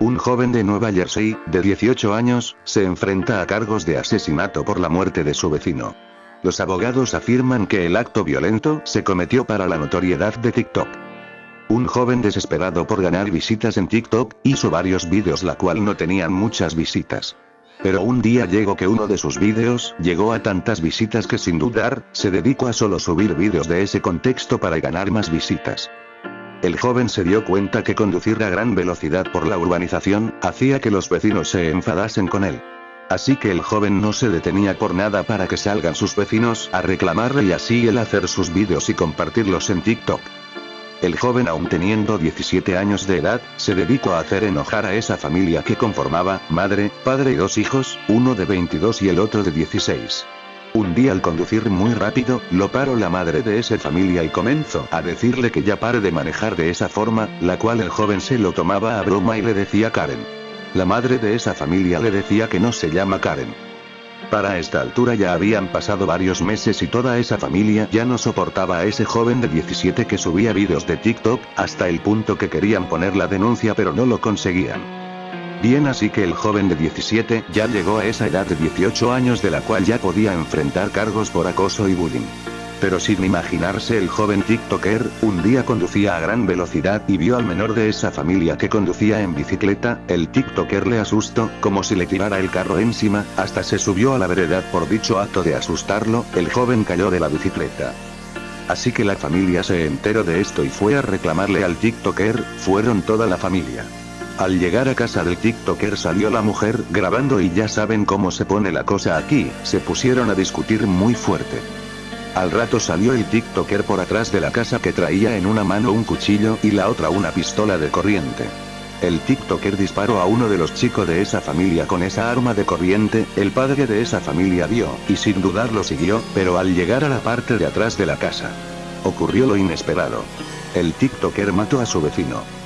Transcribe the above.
Un joven de Nueva Jersey, de 18 años, se enfrenta a cargos de asesinato por la muerte de su vecino. Los abogados afirman que el acto violento se cometió para la notoriedad de TikTok. Un joven desesperado por ganar visitas en TikTok, hizo varios vídeos la cual no tenían muchas visitas. Pero un día llegó que uno de sus vídeos llegó a tantas visitas que sin dudar, se dedicó a solo subir vídeos de ese contexto para ganar más visitas. El joven se dio cuenta que conducir a gran velocidad por la urbanización, hacía que los vecinos se enfadasen con él. Así que el joven no se detenía por nada para que salgan sus vecinos a reclamarle y así él hacer sus vídeos y compartirlos en TikTok. El joven aún teniendo 17 años de edad, se dedicó a hacer enojar a esa familia que conformaba, madre, padre y dos hijos, uno de 22 y el otro de 16. Un día al conducir muy rápido, lo paró la madre de esa familia y comenzó a decirle que ya pare de manejar de esa forma, la cual el joven se lo tomaba a broma y le decía Karen. La madre de esa familia le decía que no se llama Karen. Para esta altura ya habían pasado varios meses y toda esa familia ya no soportaba a ese joven de 17 que subía vídeos de TikTok, hasta el punto que querían poner la denuncia pero no lo conseguían. Bien así que el joven de 17 ya llegó a esa edad de 18 años de la cual ya podía enfrentar cargos por acoso y bullying. Pero sin imaginarse el joven TikToker, un día conducía a gran velocidad y vio al menor de esa familia que conducía en bicicleta, el TikToker le asustó, como si le tirara el carro encima, hasta se subió a la veredad por dicho acto de asustarlo, el joven cayó de la bicicleta. Así que la familia se enteró de esto y fue a reclamarle al TikToker, fueron toda la familia. Al llegar a casa del TikToker salió la mujer grabando y ya saben cómo se pone la cosa aquí, se pusieron a discutir muy fuerte. Al rato salió el TikToker por atrás de la casa que traía en una mano un cuchillo y la otra una pistola de corriente. El TikToker disparó a uno de los chicos de esa familia con esa arma de corriente, el padre de esa familia vio, y sin dudar lo siguió, pero al llegar a la parte de atrás de la casa. Ocurrió lo inesperado. El TikToker mató a su vecino.